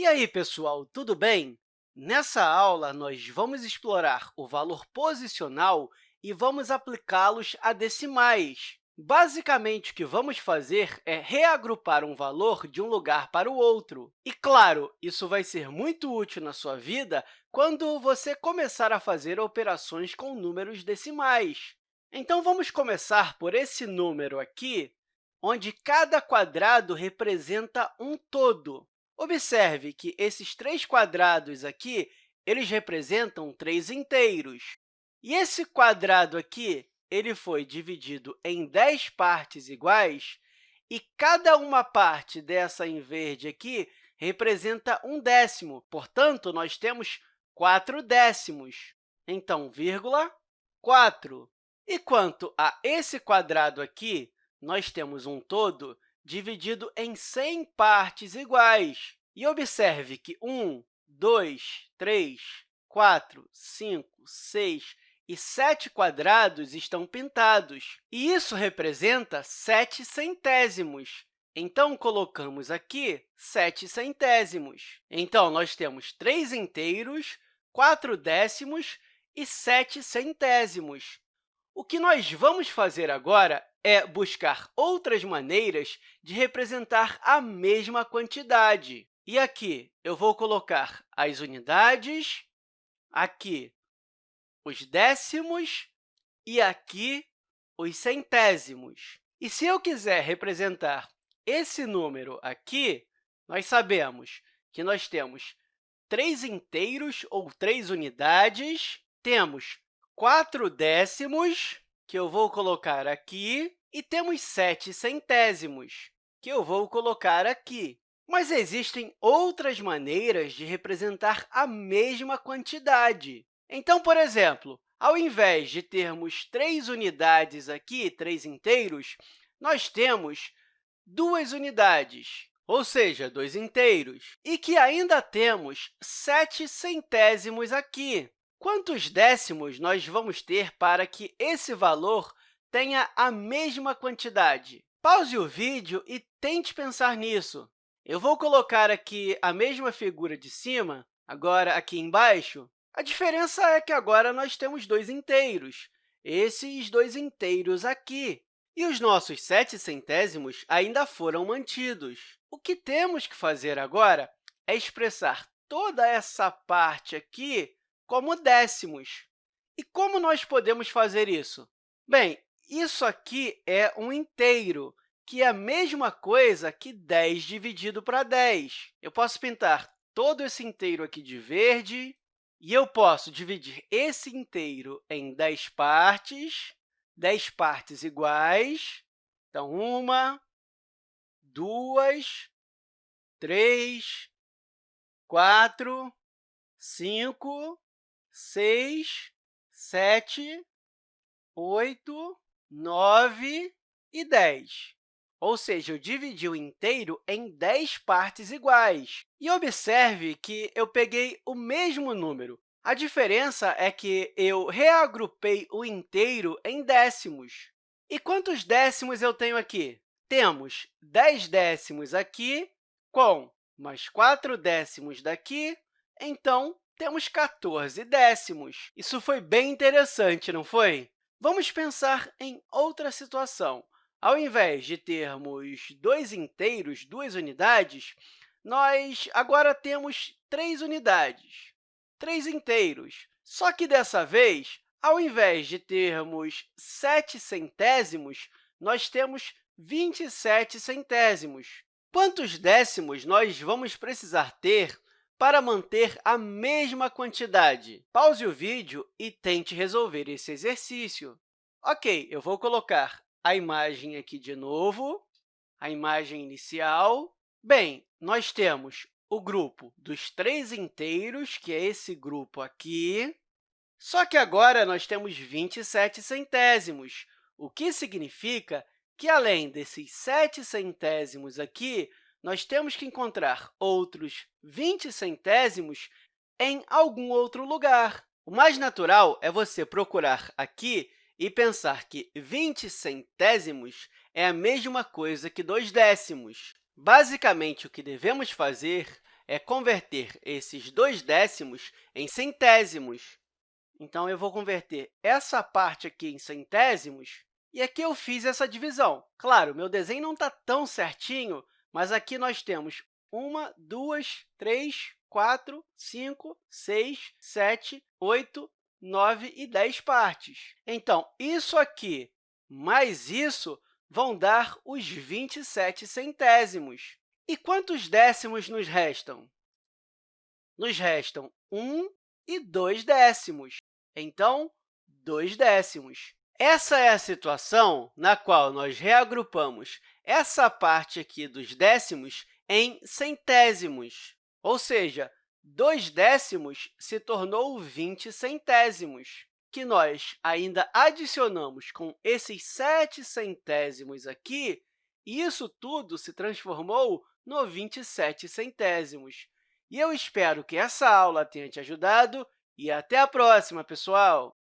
E aí, pessoal, tudo bem? Nessa aula, nós vamos explorar o valor posicional e vamos aplicá-los a decimais. Basicamente, o que vamos fazer é reagrupar um valor de um lugar para o outro. E, claro, isso vai ser muito útil na sua vida quando você começar a fazer operações com números decimais. Então, vamos começar por esse número aqui, onde cada quadrado representa um todo. Observe que esses três quadrados aqui eles representam três inteiros. E esse quadrado aqui ele foi dividido em 10 partes iguais, e cada uma parte dessa em verde aqui representa um décimo. Portanto, nós temos 4 décimos. Então, vírgula, 4. E quanto a esse quadrado aqui, nós temos um todo dividido em 100 partes iguais. E observe que 1, 2, 3, 4, 5, 6 e 7 quadrados estão pintados, e isso representa 7 centésimos. Então, colocamos aqui 7 centésimos. Então, nós temos 3 inteiros, 4 décimos e 7 centésimos. O que nós vamos fazer agora é buscar outras maneiras de representar a mesma quantidade. E aqui eu vou colocar as unidades, aqui os décimos e aqui os centésimos. E se eu quiser representar esse número aqui, nós sabemos que nós temos três inteiros ou três unidades, temos quatro décimos, que eu vou colocar aqui, e temos sete centésimos, que eu vou colocar aqui. Mas existem outras maneiras de representar a mesma quantidade. Então, por exemplo, ao invés de termos três unidades aqui, três inteiros, nós temos duas unidades, ou seja, dois inteiros, e que ainda temos sete centésimos aqui. Quantos décimos nós vamos ter para que esse valor tenha a mesma quantidade? Pause o vídeo e tente pensar nisso. Eu vou colocar aqui a mesma figura de cima, agora aqui embaixo, a diferença é que agora nós temos dois inteiros, esses dois inteiros aqui. E os nossos sete centésimos ainda foram mantidos. O que temos que fazer agora é expressar toda essa parte aqui como décimos. E como nós podemos fazer isso? Bem, isso aqui é um inteiro, que é a mesma coisa que 10 dividido para 10. Eu posso pintar todo esse inteiro aqui de verde, e eu posso dividir esse inteiro em 10 partes, 10 partes iguais. Então, uma, duas, três, quatro, cinco, seis, sete, oito, nove e dez. Ou seja, eu dividi o inteiro em 10 partes iguais. E observe que eu peguei o mesmo número. A diferença é que eu reagrupei o inteiro em décimos. E quantos décimos eu tenho aqui? Temos 10 décimos aqui, com mais 4 décimos daqui, então, temos 14 décimos. Isso foi bem interessante, não foi? Vamos pensar em outra situação. Ao invés de termos dois inteiros, duas unidades, nós agora temos três unidades, três inteiros. Só que, dessa vez, ao invés de termos sete centésimos, nós temos 27 centésimos. Quantos décimos nós vamos precisar ter para manter a mesma quantidade? Pause o vídeo e tente resolver esse exercício. Ok, eu vou colocar a imagem aqui de novo, a imagem inicial. Bem, nós temos o grupo dos três inteiros, que é esse grupo aqui, só que agora nós temos 27 centésimos, o que significa que, além desses 7 centésimos aqui, nós temos que encontrar outros 20 centésimos em algum outro lugar. O mais natural é você procurar aqui e pensar que 20 centésimos é a mesma coisa que 2 décimos. Basicamente, o que devemos fazer é converter esses dois décimos em centésimos. Então, eu vou converter essa parte aqui em centésimos, e aqui eu fiz essa divisão. Claro, meu desenho não está tão certinho, mas aqui nós temos 1, 2, 3, 4, 5, 6, 7, 8, 9 e 10 partes. Então, isso aqui mais isso vão dar os 27 centésimos. E quantos décimos nos restam? Nos restam 1 e 2 décimos. Então, 2 décimos. Essa é a situação na qual nós reagrupamos essa parte aqui dos décimos em centésimos, ou seja, 2 décimos se tornou 20 centésimos, que nós ainda adicionamos com esses 7 centésimos aqui, e isso tudo se transformou no 27 centésimos. E eu espero que essa aula tenha te ajudado e até a próxima, pessoal!